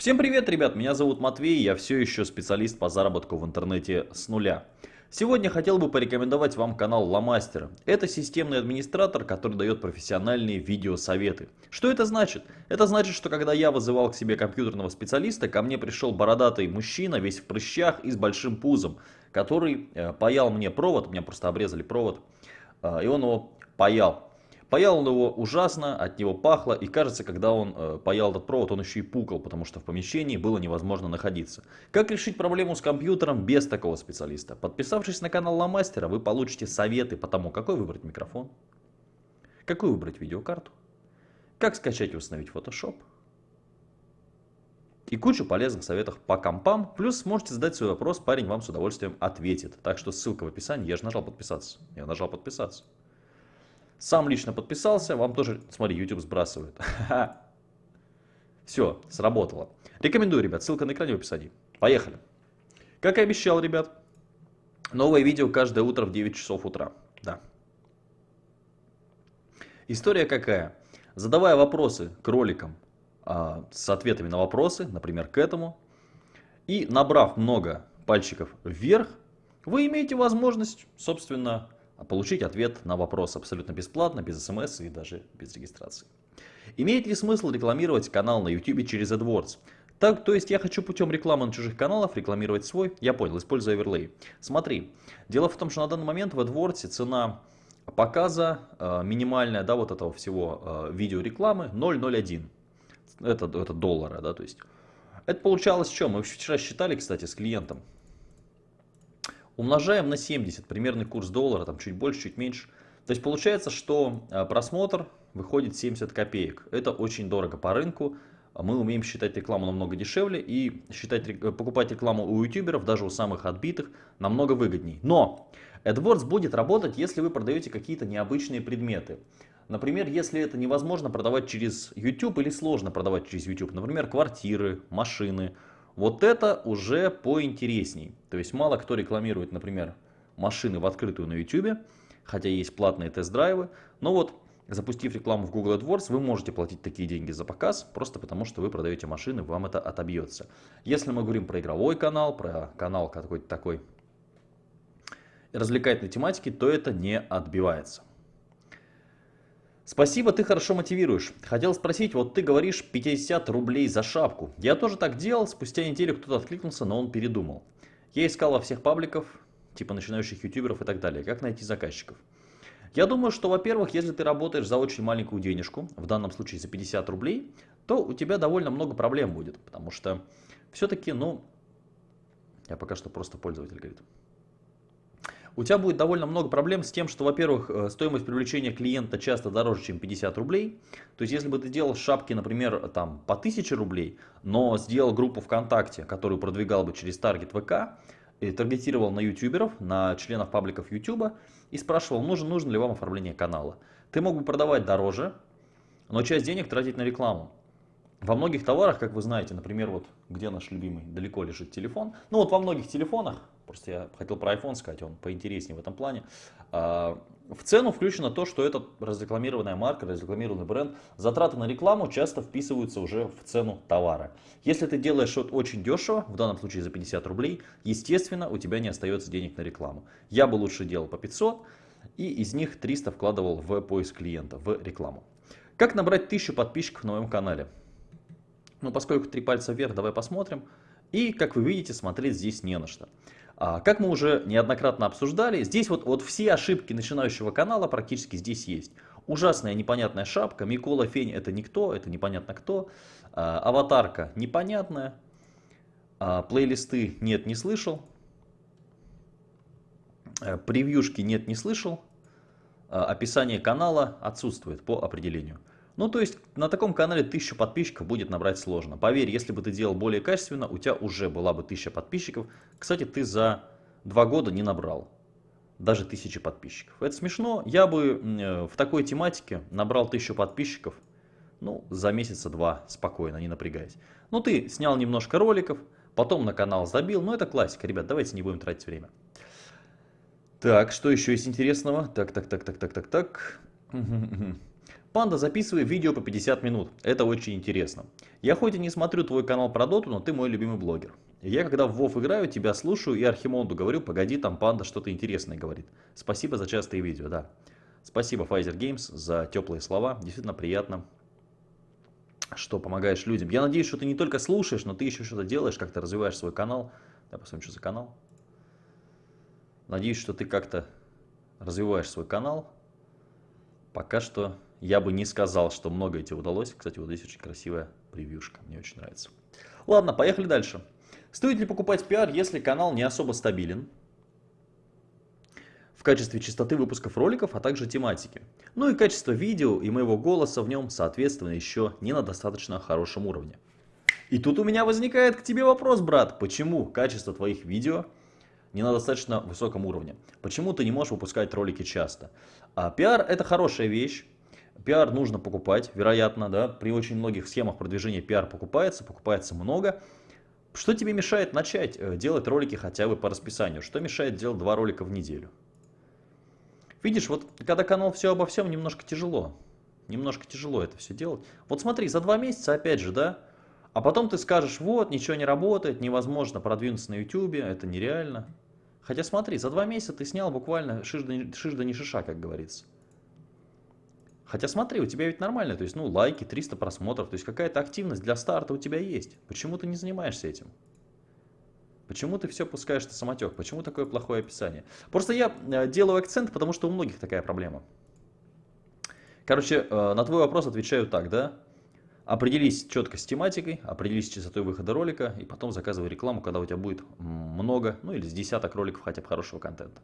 Всем привет, ребят, меня зовут Матвей, я все еще специалист по заработку в интернете с нуля. Сегодня хотел бы порекомендовать вам канал Ломастера. Это системный администратор, который дает профессиональные видеосоветы. Что это значит? Это значит, что когда я вызывал к себе компьютерного специалиста, ко мне пришел бородатый мужчина, весь в прыщах и с большим пузом, который э, паял мне провод, меня просто обрезали провод, э, и он его паял. Паял он его ужасно, от него пахло, и кажется, когда он э, паял этот провод, он еще и пукал, потому что в помещении было невозможно находиться. Как решить проблему с компьютером без такого специалиста? Подписавшись на канал Ломастера, вы получите советы по тому, какой выбрать микрофон, какую выбрать видеокарту, как скачать и установить Photoshop, и кучу полезных советов по компам. Плюс сможете задать свой вопрос, парень вам с удовольствием ответит. Так что ссылка в описании, я же нажал подписаться. Я нажал подписаться. Сам лично подписался, вам тоже, смотри, YouTube сбрасывает. Все, сработало. Рекомендую, ребят, ссылка на экране в описании. Поехали. Как и обещал, ребят, новое видео каждое утро в 9 часов утра. Да. История какая? Задавая вопросы к роликам а, с ответами на вопросы, например, к этому, и набрав много пальчиков вверх, вы имеете возможность, собственно, получить ответ на вопрос абсолютно бесплатно, без смс и даже без регистрации. Имеет ли смысл рекламировать канал на YouTube через AdWords? Так, то есть я хочу путем рекламы на чужих каналах рекламировать свой? Я понял, используя оверлей. Смотри, дело в том, что на данный момент в AdWords цена показа э, минимальная, да, вот этого всего э, видеорекламы 0,01. Это, это доллара, да, то есть. Это получалось что? Мы вчера считали, кстати, с клиентом. Умножаем на 70, примерный курс доллара, там чуть больше, чуть меньше. То есть получается, что э, просмотр выходит 70 копеек. Это очень дорого по рынку. Мы умеем считать рекламу намного дешевле и считать, э, покупать рекламу у ютуберов, даже у самых отбитых, намного выгодней. Но AdWords будет работать, если вы продаете какие-то необычные предметы. Например, если это невозможно продавать через YouTube или сложно продавать через YouTube. Например, квартиры, машины, вот это уже поинтересней. То есть мало кто рекламирует, например, машины в открытую на YouTube, хотя есть платные тест-драйвы. Но вот запустив рекламу в Google AdWords, вы можете платить такие деньги за показ, просто потому что вы продаете машины, вам это отобьется. Если мы говорим про игровой канал, про канал какой-то такой развлекательной тематики, то это не отбивается. Спасибо, ты хорошо мотивируешь. Хотел спросить, вот ты говоришь 50 рублей за шапку. Я тоже так делал, спустя неделю кто-то откликнулся, но он передумал. Я искал во всех пабликов, типа начинающих ютуберов и так далее, как найти заказчиков. Я думаю, что, во-первых, если ты работаешь за очень маленькую денежку, в данном случае за 50 рублей, то у тебя довольно много проблем будет, потому что все-таки, ну, я пока что просто пользователь говорит у тебя будет довольно много проблем с тем, что, во-первых, э, стоимость привлечения клиента часто дороже, чем 50 рублей. То есть, если бы ты делал шапки, например, там, по 1000 рублей, но сделал группу ВКонтакте, которую продвигал бы через таргет ВК, и таргетировал на ютуберов, на членов пабликов ютуба и спрашивал, нужен, нужно ли вам оформление канала. Ты мог бы продавать дороже, но часть денег тратить на рекламу. Во многих товарах, как вы знаете, например, вот где наш любимый, далеко лежит телефон. Ну вот во многих телефонах Просто я хотел про iPhone сказать, он поинтереснее в этом плане. А, в цену включено то, что это разрекламированная марка, разрекламированный бренд. Затраты на рекламу часто вписываются уже в цену товара. Если ты делаешь что-то очень дешево, в данном случае за 50 рублей, естественно, у тебя не остается денег на рекламу. Я бы лучше делал по 500 и из них 300 вкладывал в поиск клиента, в рекламу. Как набрать 1000 подписчиков на моем канале? Ну, поскольку три пальца вверх, давай посмотрим. И, как вы видите, смотреть здесь не на что. А, как мы уже неоднократно обсуждали, здесь вот, вот все ошибки начинающего канала практически здесь есть. Ужасная непонятная шапка, Микола Фень это никто, это непонятно кто. А, аватарка непонятная, а, плейлисты нет, не слышал. Э, превьюшки нет, не слышал. Описание канала отсутствует по определению. Ну, то есть на таком канале 1000 подписчиков будет набрать сложно. Поверь, если бы ты делал более качественно, у тебя уже была бы 1000 подписчиков. Кстати, ты за два года не набрал даже 1000 подписчиков. Это смешно. Я бы э, в такой тематике набрал 1000 подписчиков ну, за месяца два спокойно, не напрягаясь. Ну, ты снял немножко роликов, потом на канал забил. Ну, это классика, ребят, давайте не будем тратить время. Так, что еще есть интересного? Так, так, так, так, так, так, так. Панда, записывай видео по 50 минут. Это очень интересно. Я хоть и не смотрю твой канал про доту, но ты мой любимый блогер. Я когда в WoW играю, тебя слушаю и Архимонду говорю, погоди, там панда что-то интересное говорит. Спасибо за частые видео, да. Спасибо Pfizer Games за теплые слова. Действительно приятно, что помогаешь людям. Я надеюсь, что ты не только слушаешь, но ты еще что-то делаешь, как-то развиваешь свой канал. Давай посмотрим, что за канал. Надеюсь, что ты как-то развиваешь свой канал. Пока что я бы не сказал, что много тебе удалось. Кстати, вот здесь очень красивая превьюшка. Мне очень нравится. Ладно, поехали дальше. Стоит ли покупать пиар, если канал не особо стабилен? В качестве частоты выпусков роликов, а также тематики. Ну и качество видео и моего голоса в нем, соответственно, еще не на достаточно хорошем уровне. И тут у меня возникает к тебе вопрос, брат. Почему качество твоих видео не на достаточно высоком уровне? Почему ты не можешь выпускать ролики часто? А пиар это хорошая вещь. Пиар нужно покупать, вероятно, да, при очень многих схемах продвижения пиар покупается, покупается много. Что тебе мешает начать э, делать ролики хотя бы по расписанию? Что мешает делать два ролика в неделю? Видишь, вот когда канал все обо всем, немножко тяжело. Немножко тяжело это все делать. Вот смотри, за два месяца опять же, да, а потом ты скажешь, вот, ничего не работает, невозможно продвинуться на YouTube, это нереально. Хотя смотри, за два месяца ты снял буквально шиш да, не шиша, как говорится. Хотя смотри, у тебя ведь нормально, то есть, ну, лайки, 300 просмотров, то есть какая-то активность для старта у тебя есть. Почему ты не занимаешься этим? Почему ты все пускаешь на самотек? Почему такое плохое описание? Просто я э, делаю акцент, потому что у многих такая проблема. Короче, э, на твой вопрос отвечаю так, да? Определись четко с тематикой, определись с частотой выхода ролика, и потом заказывай рекламу, когда у тебя будет много, ну или с десяток роликов хотя бы хорошего контента.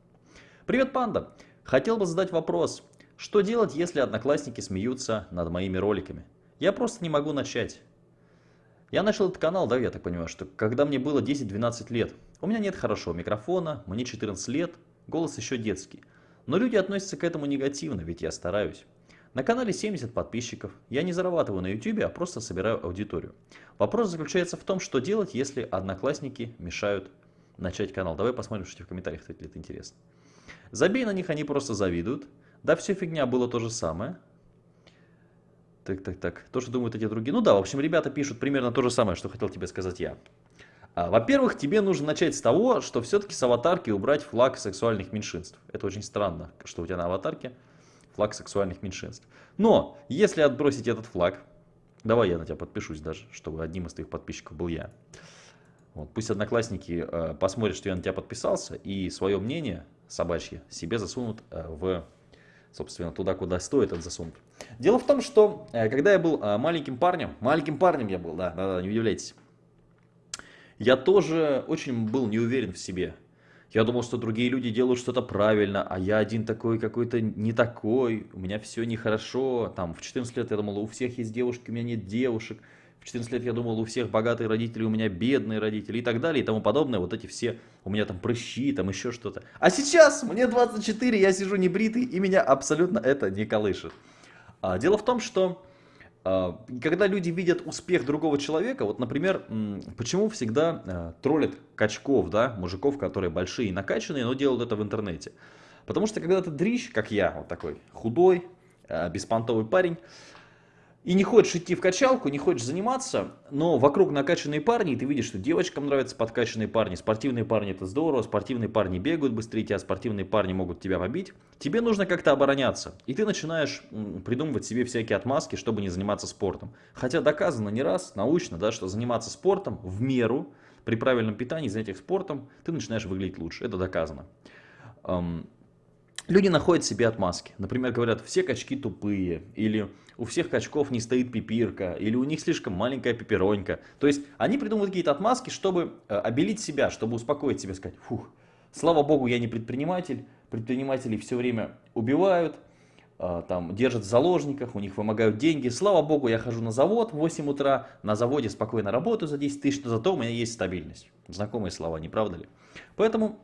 Привет, панда! Хотел бы задать вопрос. Что делать, если одноклассники смеются над моими роликами? Я просто не могу начать. Я начал этот канал, да, я так понимаю, что когда мне было 10-12 лет. У меня нет хорошего микрофона, мне 14 лет, голос еще детский. Но люди относятся к этому негативно, ведь я стараюсь. На канале 70 подписчиков. Я не зарабатываю на YouTube, а просто собираю аудиторию. Вопрос заключается в том, что делать, если одноклассники мешают начать канал. Давай посмотрим, что в комментариях, кстати, это интересно. Забей на них, они просто завидуют. Да, все фигня было то же самое. Так, так, так. То, что думают эти другие. Ну да, в общем, ребята пишут примерно то же самое, что хотел тебе сказать я. А, Во-первых, тебе нужно начать с того, что все-таки с аватарки убрать флаг сексуальных меньшинств. Это очень странно, что у тебя на аватарке флаг сексуальных меньшинств. Но, если отбросить этот флаг, давай я на тебя подпишусь даже, чтобы одним из твоих подписчиков был я. Вот, пусть одноклассники э, посмотрят, что я на тебя подписался, и свое мнение собачье себе засунут э, в собственно, туда, куда стоит он засунут. Дело в том, что э, когда я был э, маленьким парнем, маленьким парнем я был, да, да, да не удивляйтесь, я тоже очень был не уверен в себе. Я думал, что другие люди делают что-то правильно, а я один такой какой-то не такой, у меня все нехорошо. Там в 14 лет я думал, у всех есть девушки, у меня нет девушек. 14 лет я думал, у всех богатые родители, у меня бедные родители и так далее и тому подобное. Вот эти все, у меня там прыщи, там еще что-то. А сейчас мне 24, я сижу небритый, и меня абсолютно это не колышет. А, дело в том, что а, когда люди видят успех другого человека, вот, например, почему всегда а, троллят качков, да, мужиков, которые большие и накачанные, но делают это в интернете. Потому что когда ты дрищ, как я, вот такой худой, а, беспонтовый парень, и не хочешь идти в качалку, не хочешь заниматься, но вокруг накачанные парни, и ты видишь, что девочкам нравятся подкачанные парни, спортивные парни это здорово, спортивные парни бегают быстрее тебя, спортивные парни могут тебя побить, тебе нужно как-то обороняться. И ты начинаешь придумывать себе всякие отмазки, чтобы не заниматься спортом. Хотя доказано не раз, научно, да, что заниматься спортом в меру, при правильном питании, занятиях спортом, ты начинаешь выглядеть лучше. Это доказано. Люди находят себе отмазки. Например, говорят, все качки тупые, или у всех качков не стоит пипирка, или у них слишком маленькая пипиронька. То есть они придумывают какие-то отмазки, чтобы э, обелить себя, чтобы успокоить себя, сказать, фух, слава богу, я не предприниматель, предприниматели все время убивают, э, там, держат в заложниках, у них вымогают деньги. Слава богу, я хожу на завод в 8 утра, на заводе спокойно работаю за 10 тысяч, но зато у меня есть стабильность. Знакомые слова, не правда ли? Поэтому,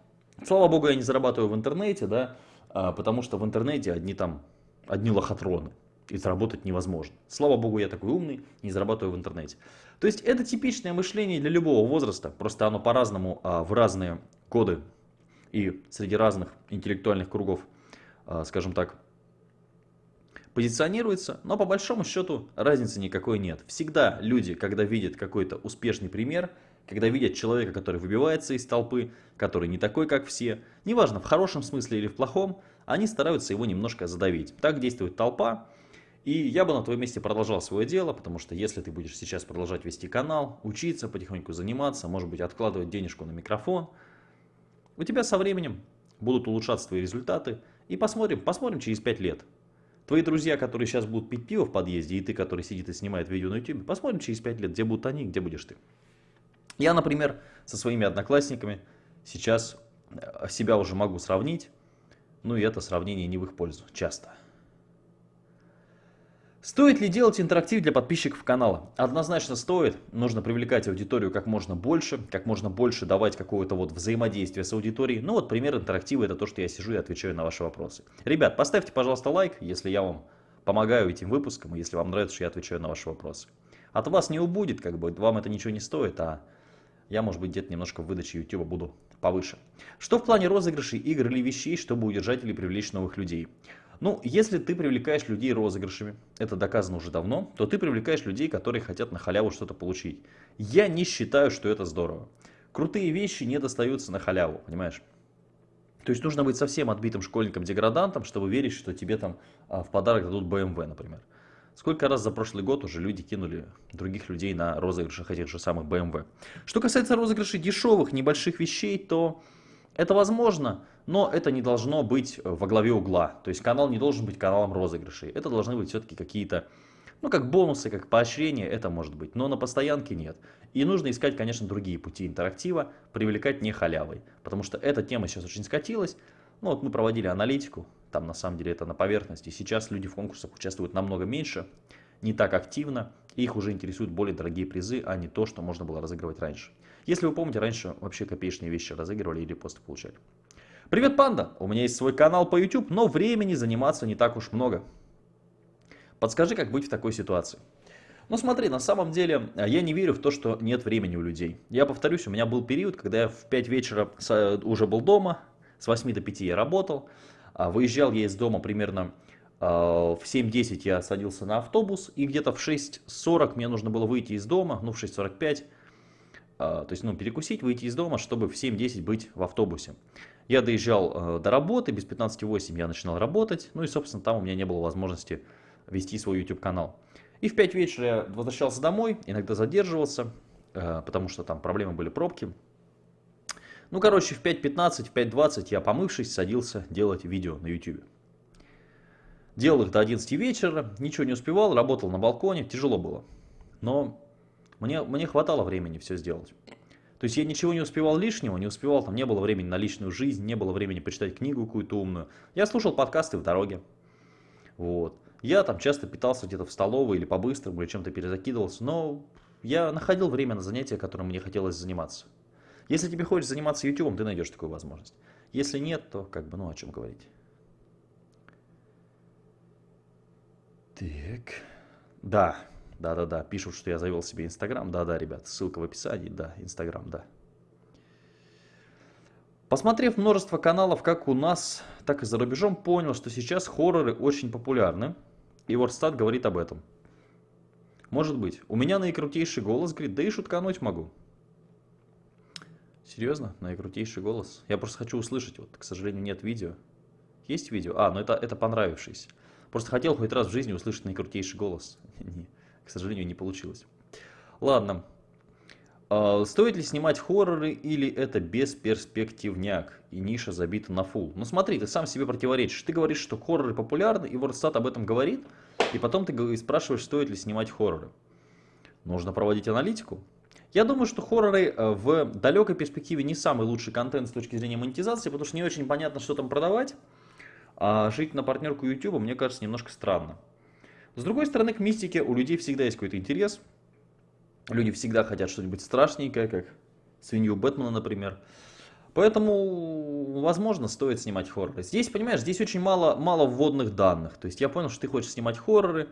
слава богу, я не зарабатываю в интернете, да, потому что в интернете одни там, одни лохотроны, и заработать невозможно. Слава богу, я такой умный, не зарабатываю в интернете. То есть это типичное мышление для любого возраста, просто оно по-разному а, в разные годы и среди разных интеллектуальных кругов, а, скажем так, позиционируется, но по большому счету разницы никакой нет. Всегда люди, когда видят какой-то успешный пример, когда видят человека, который выбивается из толпы, который не такой, как все, неважно, в хорошем смысле или в плохом, они стараются его немножко задавить. Так действует толпа. И я бы на твоем месте продолжал свое дело, потому что если ты будешь сейчас продолжать вести канал, учиться, потихоньку заниматься, может быть откладывать денежку на микрофон, у тебя со временем будут улучшаться твои результаты. И посмотрим, посмотрим через 5 лет. Твои друзья, которые сейчас будут пить пиво в подъезде, и ты, который сидит и снимает видео на YouTube, посмотрим через 5 лет, где будут они, где будешь ты. Я, например, со своими одноклассниками сейчас э, себя уже могу сравнить, ну и это сравнение не в их пользу, часто. Стоит ли делать интерактив для подписчиков канала? Однозначно стоит. Нужно привлекать аудиторию как можно больше, как можно больше давать какого-то вот взаимодействия с аудиторией. Ну вот пример интерактива это то, что я сижу и отвечаю на ваши вопросы. Ребят, поставьте, пожалуйста, лайк, если я вам помогаю этим выпускам, и если вам нравится, что я отвечаю на ваши вопросы. От вас не убудет, как бы, вам это ничего не стоит, а я, может быть, где-то немножко в выдаче YouTube буду повыше. Что в плане розыгрышей игр или вещей, чтобы удержать или привлечь новых людей? Ну, если ты привлекаешь людей розыгрышами, это доказано уже давно, то ты привлекаешь людей, которые хотят на халяву что-то получить. Я не считаю, что это здорово. Крутые вещи не достаются на халяву, понимаешь? То есть нужно быть совсем отбитым школьником-деградантом, чтобы верить, что тебе там а, в подарок дадут BMW, например. Сколько раз за прошлый год уже люди кинули других людей на розыгрышах этих же самых BMW. Что касается розыгрышей дешевых, небольших вещей, то это возможно, но это не должно быть во главе угла. То есть канал не должен быть каналом розыгрышей. Это должны быть все-таки какие-то, ну как бонусы, как поощрение, это может быть. Но на постоянке нет. И нужно искать, конечно, другие пути интерактива, привлекать не халявой. Потому что эта тема сейчас очень скатилась. Ну вот мы проводили аналитику, там на самом деле это на поверхности. Сейчас люди в конкурсах участвуют намного меньше, не так активно. Их уже интересуют более дорогие призы, а не то, что можно было разыгрывать раньше. Если вы помните, раньше вообще копеечные вещи разыгрывали или просто получали. Привет, панда! У меня есть свой канал по YouTube, но времени заниматься не так уж много. Подскажи, как быть в такой ситуации. Ну смотри, на самом деле а, я не верю в то, что нет времени у людей. Я повторюсь, у меня был период, когда я в 5 вечера уже был дома, с 8 до 5 я работал, а, выезжал я из дома примерно а, в 7.10 я садился на автобус, и где-то в 6.40 мне нужно было выйти из дома, ну в 6.45, то есть ну, перекусить, выйти из дома, чтобы в 7.10 быть в автобусе. Я доезжал до работы, без 15.08 я начинал работать, ну и собственно там у меня не было возможности вести свой YouTube канал. И в 5 вечера я возвращался домой, иногда задерживался, потому что там проблемы были пробки. Ну, короче, в 5.15, в 5.20 я, помывшись, садился делать видео на YouTube. Делал их до 11 вечера, ничего не успевал, работал на балконе, тяжело было. Но мне, мне хватало времени все сделать. То есть я ничего не успевал лишнего, не успевал, там не было времени на личную жизнь, не было времени почитать книгу какую-то умную. Я слушал подкасты в дороге. Вот. Я там часто питался где-то в столовой или по-быстрому, или чем-то перезакидывался, но я находил время на занятия, которым мне хотелось заниматься. Если тебе хочется заниматься YouTube, ты найдешь такую возможность. Если нет, то как бы, ну о чем говорить. Так. Да, да-да-да, пишут, что я завел себе Инстаграм. Да-да, ребят, ссылка в описании, да, Инстаграм, да. Посмотрев множество каналов как у нас, так и за рубежом, понял, что сейчас хорроры очень популярны. И Вордстат говорит об этом. Может быть. У меня наикрутейший голос, говорит, да и шуткануть могу. Серьезно? Наикрутейший голос? Я просто хочу услышать, вот, к сожалению, нет видео. Есть видео? А, ну это, это понравившийся. Просто хотел хоть раз в жизни услышать наикрутейший голос. к сожалению, не получилось. Ладно. А, стоит ли снимать хорроры или это бесперспективняк и ниша забита на фул? Ну смотри, ты сам себе противоречишь. Ты говоришь, что хорроры популярны, и WordStat об этом говорит, и потом ты спрашиваешь, стоит ли снимать хорроры. Нужно проводить аналитику. Я думаю, что хорроры э, в далекой перспективе не самый лучший контент с точки зрения монетизации, потому что не очень понятно, что там продавать. А жить на партнерку YouTube, мне кажется, немножко странно. С другой стороны, к мистике у людей всегда есть какой-то интерес. Люди всегда хотят что-нибудь страшненькое, как свинью Бэтмена, например. Поэтому, возможно, стоит снимать хорроры. Здесь, понимаешь, здесь очень мало, мало вводных данных. То есть я понял, что ты хочешь снимать хорроры,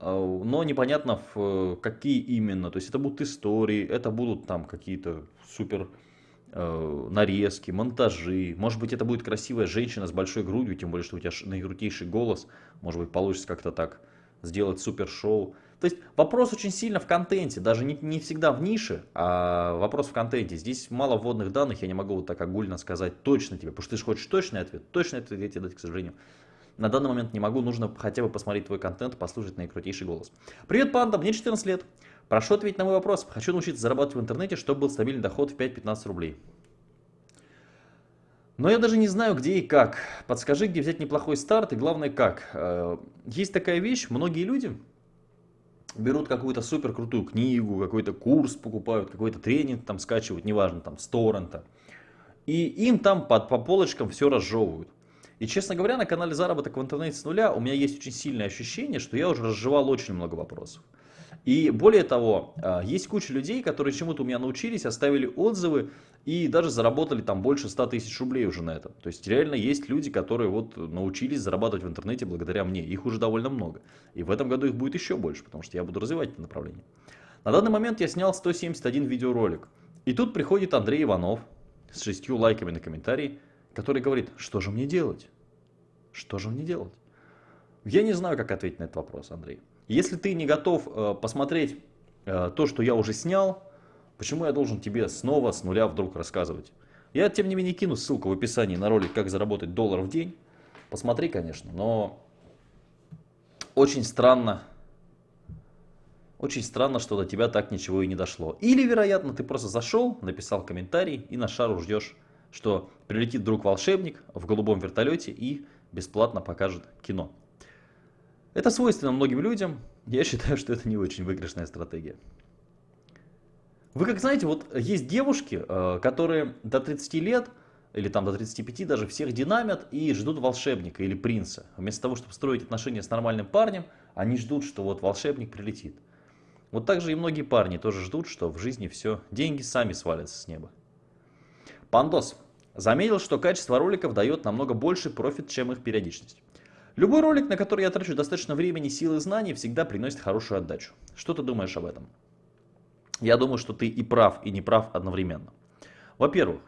но непонятно в какие именно. То есть это будут истории, это будут там какие-то супер э, нарезки, монтажи. Может быть, это будет красивая женщина с большой грудью, тем более, что у тебя наикрутейший голос. Может быть, получится как-то так сделать супер шоу. То есть вопрос очень сильно в контенте, даже не, не всегда в нише, а вопрос в контенте. Здесь мало вводных данных, я не могу вот так огульно сказать точно тебе, потому что ты же хочешь точный ответ. Точный ответ я тебе дать, к сожалению. На данный момент не могу, нужно хотя бы посмотреть твой контент, послушать наикрутейший голос. Привет, панда, мне 14 лет. Прошу ответить на мой вопрос. Хочу научиться зарабатывать в интернете, чтобы был стабильный доход в 5-15 рублей. Но я даже не знаю, где и как. Подскажи, где взять неплохой старт и главное, как. Э, есть такая вещь, многие люди берут какую-то супер крутую книгу, какой-то курс покупают, какой-то тренинг там скачивают, неважно, там, с торрента. И им там под, по полочкам все разжевывают. И, честно говоря, на канале «Заработок в интернете с нуля» у меня есть очень сильное ощущение, что я уже разжевал очень много вопросов. И более того, а, есть куча людей, которые чему-то у меня научились, оставили отзывы и даже заработали там больше 100 тысяч рублей уже на этом. То есть реально есть люди, которые вот научились зарабатывать в интернете благодаря мне. Их уже довольно много. И в этом году их будет еще больше, потому что я буду развивать это направление. На данный момент я снял 171 видеоролик. И тут приходит Андрей Иванов с шестью лайками на комментарий, который говорит, что же мне делать? Что же мне делать? Я не знаю, как ответить на этот вопрос, Андрей. Если ты не готов э, посмотреть э, то, что я уже снял, почему я должен тебе снова с нуля вдруг рассказывать? Я, тем не менее, кину ссылку в описании на ролик «Как заработать доллар в день». Посмотри, конечно, но очень странно, очень странно, что до тебя так ничего и не дошло. Или, вероятно, ты просто зашел, написал комментарий и на шару ждешь, что прилетит друг волшебник в голубом вертолете и бесплатно покажет кино. Это свойственно многим людям. Я считаю, что это не очень выигрышная стратегия. Вы как знаете, вот есть девушки, э, которые до 30 лет или там до 35 даже всех динамят и ждут волшебника или принца. Вместо того, чтобы строить отношения с нормальным парнем, они ждут, что вот волшебник прилетит. Вот так же и многие парни тоже ждут, что в жизни все, деньги сами свалятся с неба. Пандос заметил, что качество роликов дает намного больше профит, чем их периодичность. Любой ролик, на который я трачу достаточно времени, сил и знаний, всегда приносит хорошую отдачу. Что ты думаешь об этом? Я думаю, что ты и прав, и не прав одновременно. Во-первых,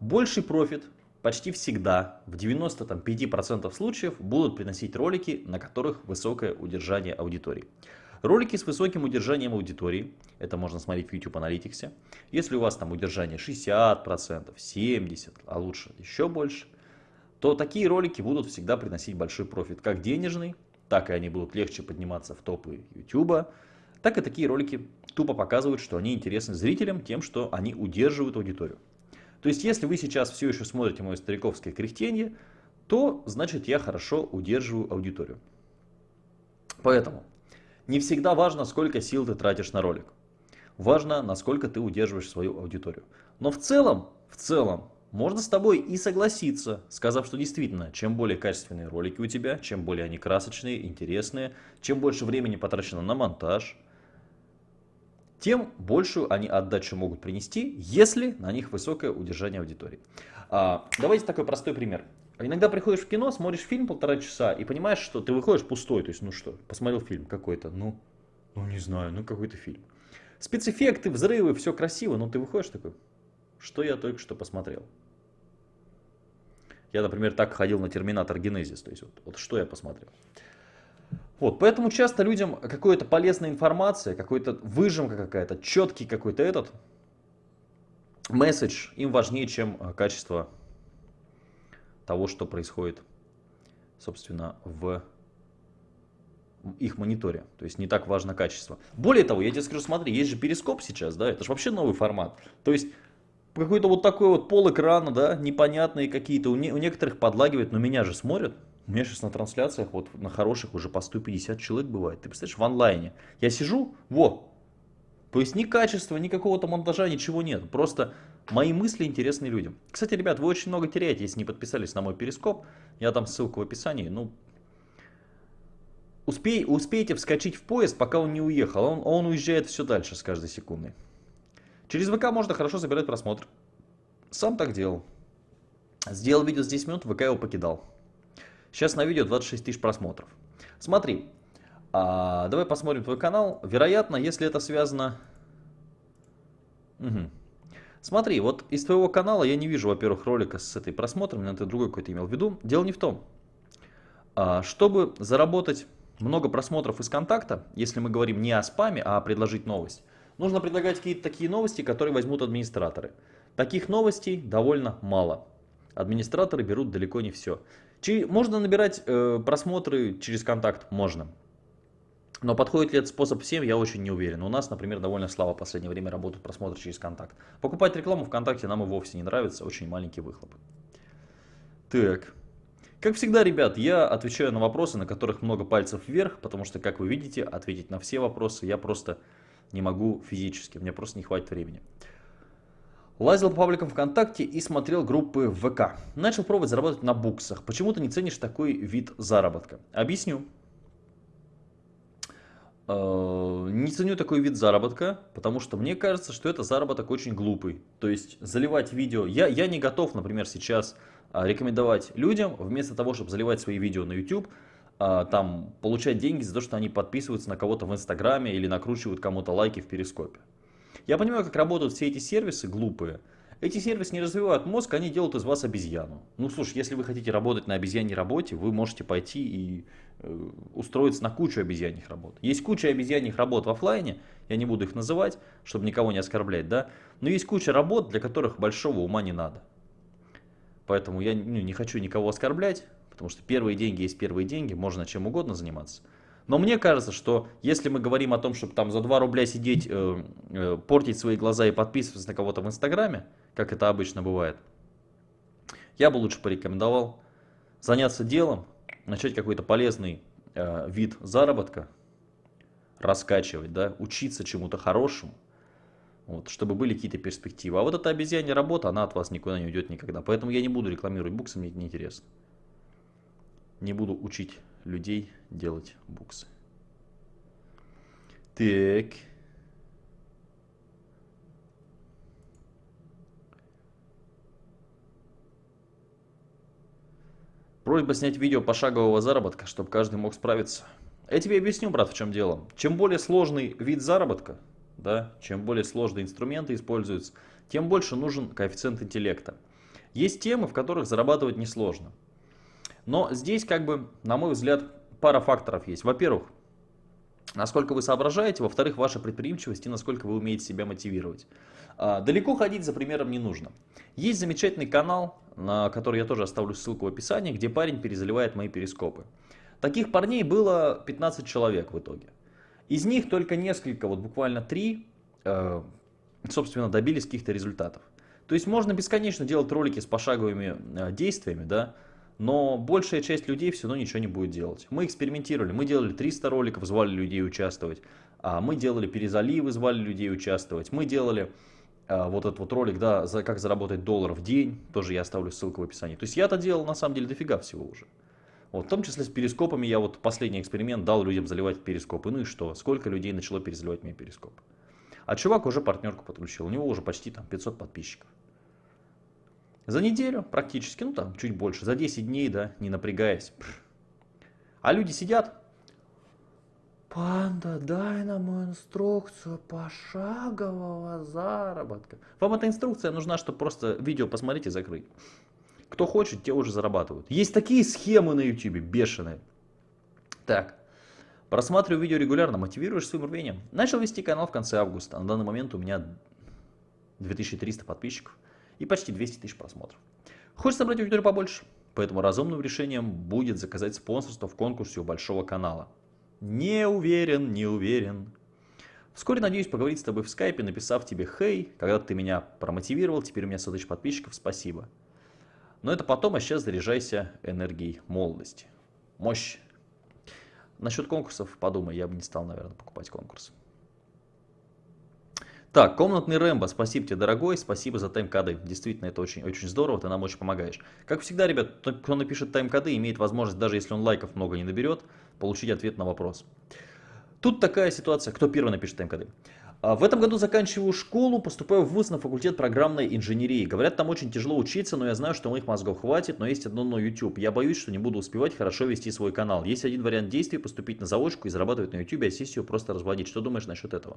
больший профит почти всегда, в 95% случаев, будут приносить ролики, на которых высокое удержание аудитории. Ролики с высоким удержанием аудитории, это можно смотреть в YouTube Analytics, если у вас там удержание 60%, 70%, а лучше еще больше – то такие ролики будут всегда приносить большой профит, как денежный, так и они будут легче подниматься в топы YouTube, так и такие ролики тупо показывают, что они интересны зрителям тем, что они удерживают аудиторию. То есть, если вы сейчас все еще смотрите мое стариковское кряхтенье, то значит я хорошо удерживаю аудиторию. Поэтому не всегда важно, сколько сил ты тратишь на ролик. Важно, насколько ты удерживаешь свою аудиторию. Но в целом, в целом, можно с тобой и согласиться, сказав, что действительно, чем более качественные ролики у тебя, чем более они красочные, интересные, чем больше времени потрачено на монтаж, тем большую они отдачу могут принести, если на них высокое удержание аудитории. А, давайте такой простой пример. Иногда приходишь в кино, смотришь фильм полтора часа и понимаешь, что ты выходишь пустой. То есть, ну что, посмотрел фильм какой-то, ну, ну не знаю, ну какой-то фильм. Спецэффекты, взрывы, все красиво, но ты выходишь такой, что я только что посмотрел. Я, например, так ходил на Терминатор Генезис, то есть вот, вот что я посмотрел. Вот, поэтому часто людям какая-то полезная информация, какая-то выжимка какая-то, четкий какой-то этот месседж им важнее, чем э, качество того, что происходит, собственно, в их мониторе. То есть не так важно качество. Более того, я тебе скажу, смотри, есть же перископ сейчас, да, это же вообще новый формат. То есть какой-то вот такой вот пол экрана, да, непонятные какие-то, у, не, у некоторых подлагивает, но меня же смотрят. У меня сейчас на трансляциях, вот на хороших уже по 150 человек бывает. Ты представляешь, в онлайне. Я сижу, во. То есть ни качества, ни какого-то монтажа, ничего нет. Просто мои мысли интересны людям. Кстати, ребят, вы очень много теряете, если не подписались на мой перископ. Я дам ссылку в описании. Ну, успей, успейте вскочить в поезд, пока он не уехал. Он, он уезжает все дальше с каждой секундой. Через ВК можно хорошо собирать просмотр. Сам так делал. Сделал видео с 10 минут, ВК его покидал. Сейчас на видео 26 тысяч просмотров. Смотри, а, давай посмотрим твой канал. Вероятно, если это связано... Угу. Смотри, вот из твоего канала я не вижу, во-первых, ролика с этой просмотром, наверное, ты другой какой-то имел в виду. Дело не в том. А, чтобы заработать много просмотров из контакта, если мы говорим не о спаме, а предложить новость, нужно предлагать какие-то такие новости, которые возьмут администраторы. Таких новостей довольно мало. Администраторы берут далеко не все. Можно набирать э, просмотры через контакт? Можно. Но подходит ли этот способ всем, я очень не уверен. У нас, например, довольно слабо в последнее время работают просмотры через контакт. Покупать рекламу ВКонтакте нам и вовсе не нравится, очень маленький выхлоп. Так. Как всегда, ребят, я отвечаю на вопросы, на которых много пальцев вверх, потому что, как вы видите, ответить на все вопросы я просто не могу физически, мне просто не хватит времени. Лазил по пабликам ВКонтакте и смотрел группы ВК. Начал пробовать заработать на буксах. Почему ты не ценишь такой вид заработка? Объясню. Э, не ценю такой вид заработка, потому что мне кажется, что это заработок очень глупый. То есть заливать видео... Я, я не готов, например, сейчас а, рекомендовать людям, вместо того, чтобы заливать свои видео на YouTube, а, там, получать деньги за то, что они подписываются на кого-то в Инстаграме или накручивают кому-то лайки в Перископе. Я понимаю, как работают все эти сервисы глупые, эти сервисы не развивают мозг, они делают из вас обезьяну. Ну, слушай, если вы хотите работать на обезьяньей работе, вы можете пойти и э, устроиться на кучу обезьяньих работ. Есть куча обезьяньих работ в офлайне, я не буду их называть, чтобы никого не оскорблять, да, но есть куча работ, для которых большого ума не надо. Поэтому я ну, не хочу никого оскорблять, потому что первые деньги есть первые деньги, можно чем угодно заниматься. Но мне кажется, что если мы говорим о том, чтобы там за 2 рубля сидеть, э, э, портить свои глаза и подписываться на кого-то в Инстаграме, как это обычно бывает, я бы лучше порекомендовал заняться делом, начать какой-то полезный э, вид заработка, раскачивать, да, учиться чему-то хорошему, вот, чтобы были какие-то перспективы. А вот эта обезьянья работа, она от вас никуда не уйдет никогда. Поэтому я не буду рекламировать буксы, мне это неинтересно. Не буду учить людей делать буксы. Так. Просьба снять видео пошагового заработка, чтобы каждый мог справиться. Я тебе объясню, брат, в чем дело. Чем более сложный вид заработка, да, чем более сложные инструменты используются, тем больше нужен коэффициент интеллекта. Есть темы, в которых зарабатывать несложно. Но здесь, как бы, на мой взгляд, пара факторов есть. Во-первых, насколько вы соображаете, во-вторых, ваша предприимчивость и насколько вы умеете себя мотивировать. А, далеко ходить за примером не нужно. Есть замечательный канал, на который я тоже оставлю ссылку в описании, где парень перезаливает мои перископы. Таких парней было 15 человек в итоге. Из них только несколько, вот буквально три, э, собственно, добились каких-то результатов. То есть можно бесконечно делать ролики с пошаговыми э, действиями, да, но большая часть людей все равно ничего не будет делать. Мы экспериментировали, мы делали 300 роликов, звали людей участвовать, а мы делали перезаливы, звали людей участвовать, мы делали а, вот этот вот ролик, да, как заработать доллар в день, тоже я оставлю ссылку в описании. То есть я-то делал на самом деле дофига всего уже. Вот, в том числе с перископами я вот последний эксперимент дал людям заливать перископы. Ну и что? Сколько людей начало перезаливать мне перископ? А чувак уже партнерку подключил, у него уже почти там 500 подписчиков. За неделю практически, ну там чуть больше, за 10 дней, да, не напрягаясь. А люди сидят. Панда, дай нам инструкцию пошагового заработка. Вам эта инструкция нужна, чтобы просто видео посмотреть и закрыть. Кто хочет, те уже зарабатывают. Есть такие схемы на YouTube, бешеные. Так, просматриваю видео регулярно, мотивируешь своим рвением. Начал вести канал в конце августа. На данный момент у меня 2300 подписчиков и почти 200 тысяч просмотров. Хочешь собрать аудиторию побольше? Поэтому разумным решением будет заказать спонсорство в конкурсе у большого канала. Не уверен, не уверен. Вскоре надеюсь поговорить с тобой в скайпе, написав тебе «Хей, когда ты меня промотивировал, теперь у меня 100 тысяч подписчиков, спасибо». Но это потом, а сейчас заряжайся энергией молодости. Мощь. Насчет конкурсов подумай, я бы не стал, наверное, покупать конкурс. Так, комнатный Рэмбо, спасибо тебе, дорогой, спасибо за тайм-коды. Действительно, это очень, очень здорово, ты нам очень помогаешь. Как всегда, ребят, кто напишет тайм-коды, имеет возможность, даже если он лайков много не наберет, получить ответ на вопрос. Тут такая ситуация, кто первый напишет тайм-коды. А, в этом году заканчиваю школу, поступаю в ВУЗ на факультет программной инженерии. Говорят, там очень тяжело учиться, но я знаю, что моих мозгов хватит, но есть одно но YouTube. Я боюсь, что не буду успевать хорошо вести свой канал. Есть один вариант действий, поступить на заочку и зарабатывать на YouTube, а сессию просто разводить. Что думаешь насчет этого?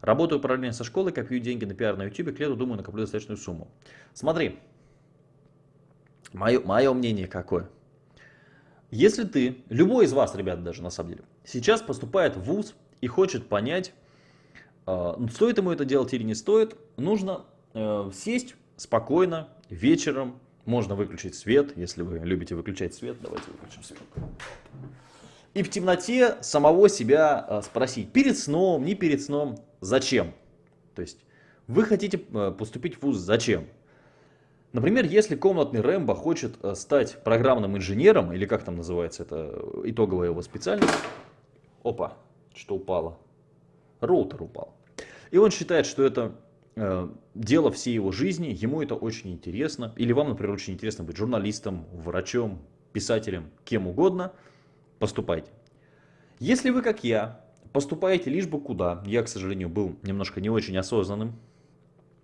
Работаю параллельно со школой, копию деньги на пиар на YouTube, к лету думаю накоплю достаточную сумму. Смотри, мое, мое мнение какое. Если ты, любой из вас, ребят, даже на самом деле, сейчас поступает в ВУЗ и хочет понять, э, стоит ему это делать или не стоит, нужно э, сесть спокойно вечером, можно выключить свет, если вы любите выключать свет, давайте выключим свет. И в темноте самого себя э, спросить, перед сном, не перед сном, зачем? То есть вы хотите поступить в ВУЗ, зачем? Например, если комнатный Рэмбо хочет э, стать программным инженером, или как там называется это итоговая его специальность, опа, что упало, роутер упал. И он считает, что это э, дело всей его жизни, ему это очень интересно, или вам, например, очень интересно быть журналистом, врачом, писателем, кем угодно, поступайте. Если вы, как я, поступаете лишь бы куда, я, к сожалению, был немножко не очень осознанным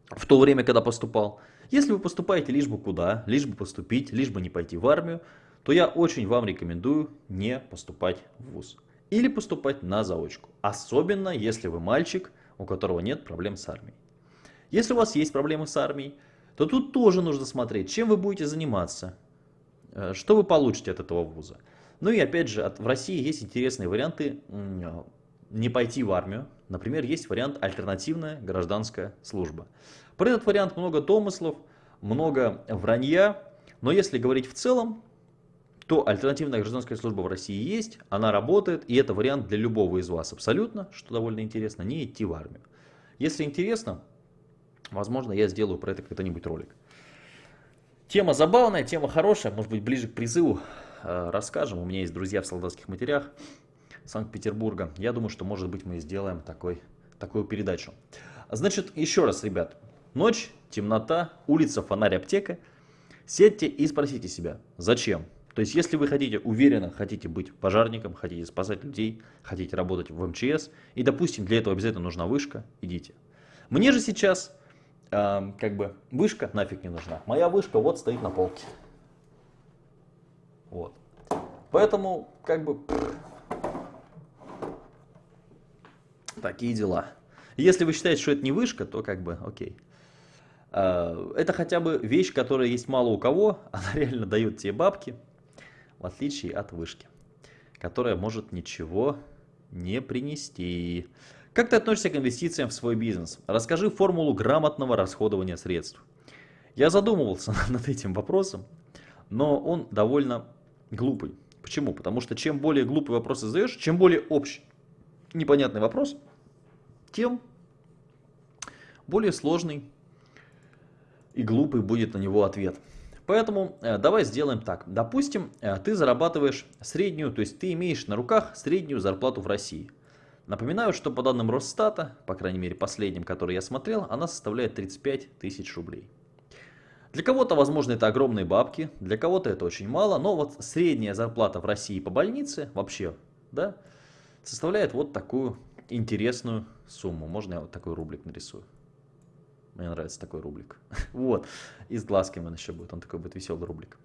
в то время, когда поступал, если вы поступаете лишь бы куда, лишь бы поступить, лишь бы не пойти в армию, то я очень вам рекомендую не поступать в ВУЗ. Или поступать на заочку. Особенно, если вы мальчик, у которого нет проблем с армией. Если у вас есть проблемы с армией, то тут тоже нужно смотреть, чем вы будете заниматься, э, что вы получите от этого вуза. Ну и опять же, в России есть интересные варианты не пойти в армию. Например, есть вариант альтернативная гражданская служба. Про этот вариант много домыслов, много вранья, но если говорить в целом, то альтернативная гражданская служба в России есть, она работает, и это вариант для любого из вас абсолютно, что довольно интересно, не идти в армию. Если интересно, возможно, я сделаю про это когда-нибудь ролик. Тема забавная, тема хорошая, может быть, ближе к призыву э, расскажем. У меня есть друзья в солдатских матерях Санкт-Петербурга. Я думаю, что, может быть, мы сделаем такой, такую передачу. Значит, еще раз, ребят, Ночь, темнота, улица, фонарь, аптека. Сядьте и спросите себя, зачем? То есть, если вы хотите, уверенно хотите быть пожарником, хотите спасать людей, хотите работать в МЧС, и, допустим, для этого обязательно нужна вышка, идите. Мне же сейчас, э, как бы, вышка нафиг не нужна. Моя вышка вот стоит на полке. Вот. Поэтому, как бы, такие дела. Если вы считаете, что это не вышка, то как бы окей. А, это хотя бы вещь, которая есть мало у кого, она реально дает тебе бабки, в отличие от вышки, которая может ничего не принести. Как ты относишься к инвестициям в свой бизнес? Расскажи формулу грамотного расходования средств. Я задумывался над этим вопросом, но он довольно глупый. Почему? Потому что чем более глупый вопрос задаешь, чем более общий, непонятный вопрос, тем более сложный и глупый будет на него ответ. Поэтому э, давай сделаем так. Допустим, э, ты зарабатываешь среднюю, то есть ты имеешь на руках среднюю зарплату в России. Напоминаю, что по данным Росстата, по крайней мере последним, который я смотрел, она составляет 35 тысяч рублей. Для кого-то, возможно, это огромные бабки, для кого-то это очень мало, но вот средняя зарплата в России по больнице вообще, да, составляет вот такую интересную сумму. Можно я вот такой рублик нарисую? Мне нравится такой рублик. вот. И с глазками он еще будет. Он такой будет веселый рублик.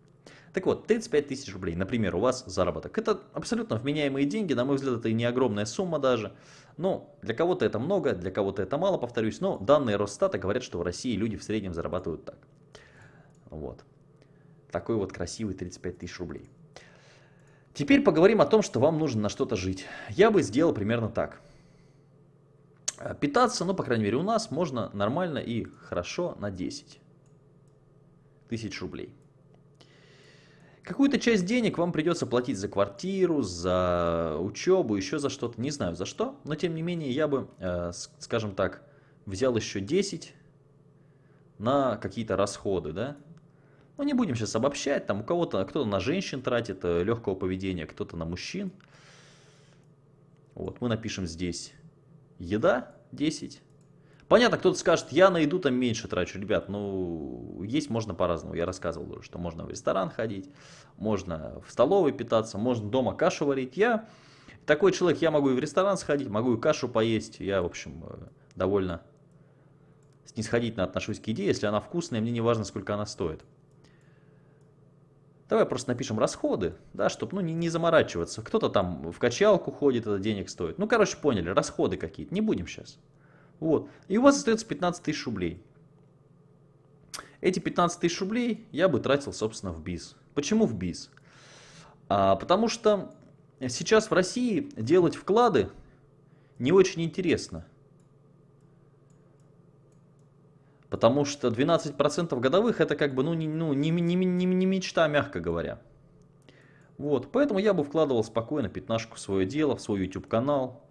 Так вот, 35 тысяч рублей, например, у вас заработок. Это абсолютно вменяемые деньги, на мой взгляд, это и не огромная сумма даже. Но для кого-то это много, для кого-то это мало, повторюсь. Но данные Росстата говорят, что в России люди в среднем зарабатывают так. Вот. Такой вот красивый 35 тысяч рублей. Теперь поговорим о том, что вам нужно на что-то жить. Я бы сделал примерно так. Э, питаться, ну, по крайней мере, у нас можно нормально и хорошо на 10 тысяч рублей. Какую-то часть денег вам придется платить за квартиру, за учебу, еще за что-то, не знаю за что, но тем не менее я бы, э, скажем так, взял еще 10 на какие-то расходы, да. Ну, не будем сейчас обобщать, там у кого-то, кто-то на женщин тратит э, легкого поведения, кто-то на мужчин. Вот, мы напишем здесь Еда 10. Понятно, кто-то скажет, я на еду там меньше трачу. Ребят, ну, есть можно по-разному. Я рассказывал уже, что можно в ресторан ходить, можно в столовой питаться, можно дома кашу варить. Я такой человек, я могу и в ресторан сходить, могу и кашу поесть. Я, в общем, э, довольно снисходительно отношусь к еде. Если она вкусная, мне не важно, сколько она стоит. Давай просто напишем расходы, да, чтобы ну, не, не заморачиваться. Кто-то там в качалку ходит, это денег стоит. Ну, короче, поняли, расходы какие-то. Не будем сейчас. Вот. И у вас остается 15 тысяч рублей. Эти 15 тысяч рублей я бы тратил, собственно, в БИЗ. Почему в БИЗ? А, потому что сейчас в России делать вклады не очень интересно. Потому что 12% годовых это как бы ну, не, ну, не, не, не, не мечта, мягко говоря. Вот, поэтому я бы вкладывал спокойно пятнашку в свое дело, в свой YouTube канал,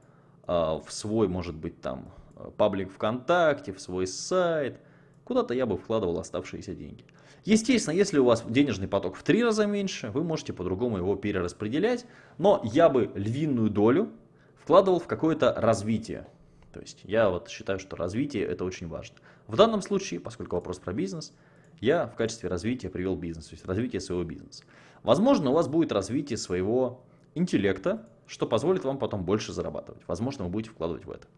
а, в свой, может быть, там, паблик ВКонтакте, в свой сайт. Куда-то я бы вкладывал оставшиеся деньги. Естественно, если у вас денежный поток в три раза меньше, вы можете по-другому его перераспределять. Но я бы львиную долю вкладывал в какое-то развитие. То есть я вот считаю, что развитие это очень важно. В данном случае, поскольку вопрос про бизнес, я в качестве развития привел бизнес, то есть развитие своего бизнеса. Возможно, у вас будет развитие своего интеллекта, что позволит вам потом больше зарабатывать. Возможно, вы будете вкладывать в это.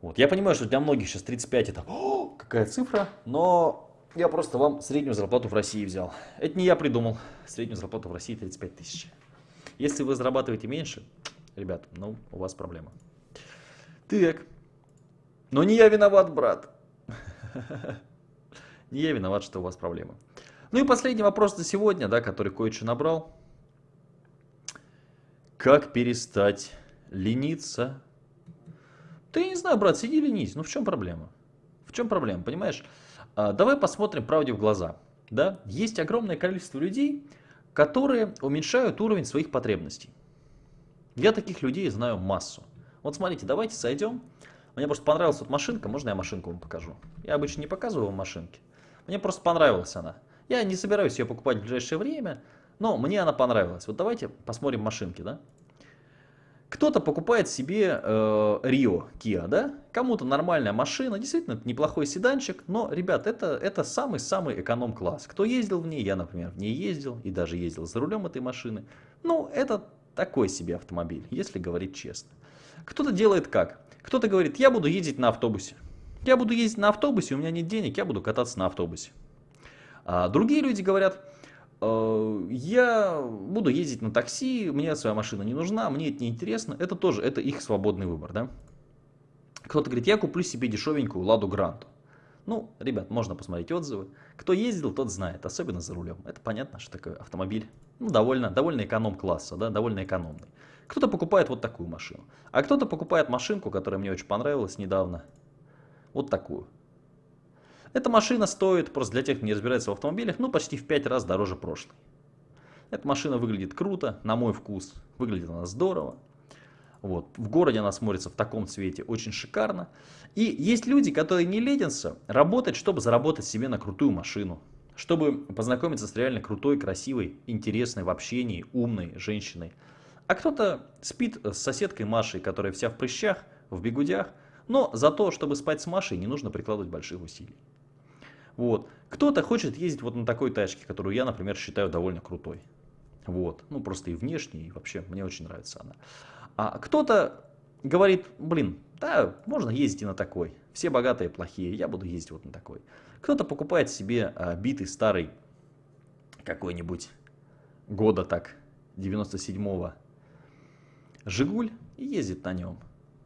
Вот. Я понимаю, что для многих сейчас 35 это О, какая цифра, но я просто вам среднюю зарплату в России взял. Это не я придумал. Среднюю зарплату в России 35 тысяч. Если вы зарабатываете меньше, ребят, ну, у вас проблема. Так. Но не я виноват, брат. Не я виноват, что у вас проблемы. Ну и последний вопрос на сегодня, да, который кое-что набрал. Как перестать лениться? Я не знаю, брат, сиди ленись. Ну в чем проблема? В чем проблема, понимаешь? А, давай посмотрим правде в глаза. Да? Есть огромное количество людей, которые уменьшают уровень своих потребностей. Я таких людей знаю массу. Вот смотрите, давайте сойдем. Мне просто понравилась вот машинка, можно я машинку вам покажу? Я обычно не показываю вам машинки. Мне просто понравилась она. Я не собираюсь ее покупать в ближайшее время, но мне она понравилась. Вот давайте посмотрим машинки, да? Кто-то покупает себе э, Rio Kia, да? Кому-то нормальная машина, действительно неплохой седанчик, но, ребят, это это самый-самый эконом-класс. Кто ездил в ней, я, например, в ней ездил и даже ездил за рулем этой машины. Ну, это такой себе автомобиль, если говорить честно. Кто-то делает как? Кто-то говорит, я буду ездить на автобусе. Я буду ездить на автобусе, у меня нет денег, я буду кататься на автобусе. А другие люди говорят, «Э, я буду ездить на такси, мне своя машина не нужна, мне это не интересно. Это тоже, это их свободный выбор, да. Кто-то говорит, я куплю себе дешевенькую Ладу Гранту. Ну, ребят, можно посмотреть отзывы. Кто ездил, тот знает, особенно за рулем. Это понятно, что такое автомобиль. Ну, довольно, довольно эконом-класса, да, довольно экономный. Кто-то покупает вот такую машину. А кто-то покупает машинку, которая мне очень понравилась недавно. Вот такую. Эта машина стоит, просто для тех, кто не разбирается в автомобилях, ну почти в 5 раз дороже прошлой. Эта машина выглядит круто, на мой вкус. Выглядит она здорово. Вот. В городе она смотрится в таком цвете очень шикарно. И есть люди, которые не ленятся работать, чтобы заработать себе на крутую машину. Чтобы познакомиться с реально крутой, красивой, интересной в общении, умной женщиной. А кто-то спит с соседкой Машей, которая вся в прыщах, в бегудях. Но за то, чтобы спать с Машей, не нужно прикладывать больших усилий. Вот. Кто-то хочет ездить вот на такой тачке, которую я, например, считаю довольно крутой. Вот. Ну, просто и внешне, и вообще мне очень нравится она. А кто-то говорит, блин, да, можно ездить и на такой. Все богатые плохие, я буду ездить вот на такой. Кто-то покупает себе а, битый старый какой-нибудь года так, 97-го Жигуль и ездит на нем.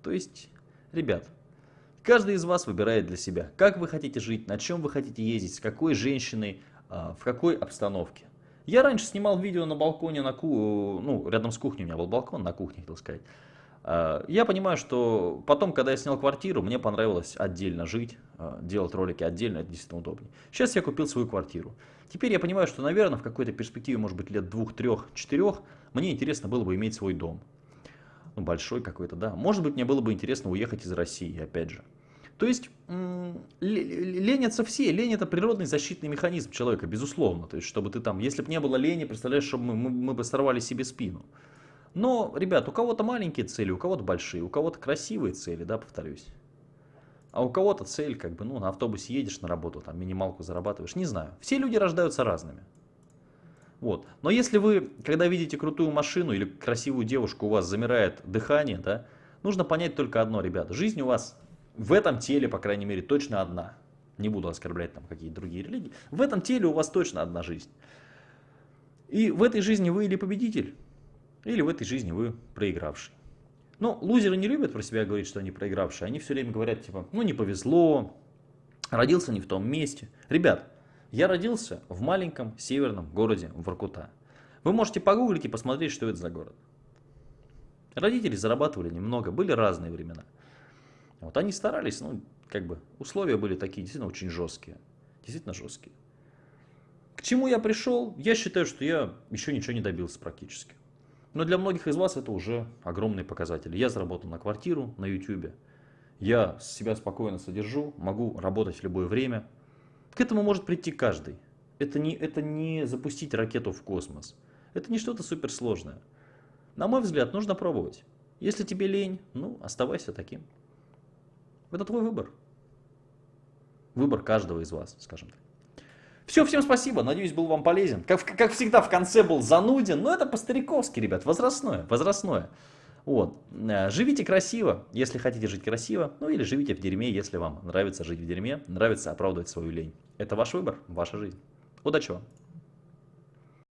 То есть, ребят, Каждый из вас выбирает для себя, как вы хотите жить, на чем вы хотите ездить, с какой женщиной, а, в какой обстановке. Я раньше снимал видео на балконе, на ку... ну, рядом с кухней у меня был балкон, на кухне, хотел сказать. А, я понимаю, что потом, когда я снял квартиру, мне понравилось отдельно жить, а, делать ролики отдельно, это действительно удобнее. Сейчас я купил свою квартиру. Теперь я понимаю, что, наверное, в какой-то перспективе, может быть, лет двух, трех, четырех, мне интересно было бы иметь свой дом ну, большой какой-то, да. Может быть, мне было бы интересно уехать из России, опять же. То есть ленятся все. Лень это природный защитный механизм человека, безусловно. То есть, чтобы ты там, если бы не было лени, представляешь, чтобы мы, мы, мы бы сорвали себе спину. Но, ребят, у кого-то маленькие цели, у кого-то большие, у кого-то красивые цели, да, повторюсь. А у кого-то цель, как бы, ну, на автобусе едешь на работу, там, минималку зарабатываешь, не знаю. Все люди рождаются разными. Вот. Но если вы, когда видите крутую машину или красивую девушку, у вас замирает дыхание, да, нужно понять только одно, ребята. Жизнь у вас в этом теле, по крайней мере, точно одна. Не буду оскорблять там какие-то другие религии. В этом теле у вас точно одна жизнь. И в этой жизни вы или победитель, или в этой жизни вы проигравший. Ну, лузеры не любят про себя говорить, что они проигравшие. Они все время говорят, типа, ну не повезло, родился не в том месте. Ребят, я родился в маленьком северном городе Воркута. Вы можете погуглить и посмотреть, что это за город. Родители зарабатывали немного, были разные времена. Вот они старались, ну, как бы, условия были такие действительно очень жесткие. Действительно жесткие. К чему я пришел? Я считаю, что я еще ничего не добился практически. Но для многих из вас это уже огромные показатели. Я заработал на квартиру на YouTube. Я себя спокойно содержу, могу работать в любое время. К этому может прийти каждый. Это не, это не запустить ракету в космос. Это не что-то суперсложное. На мой взгляд, нужно пробовать. Если тебе лень, ну, оставайся таким. Это твой выбор. Выбор каждого из вас, скажем так. Все, всем спасибо, надеюсь, был вам полезен. Как, как всегда, в конце был зануден, но это по-стариковски, ребят, возрастное, возрастное. Вот. Э, живите красиво, если хотите жить красиво, ну или живите в дерьме, если вам нравится жить в дерьме, нравится оправдывать свою лень. Это ваш выбор, ваша жизнь. Удачи вам!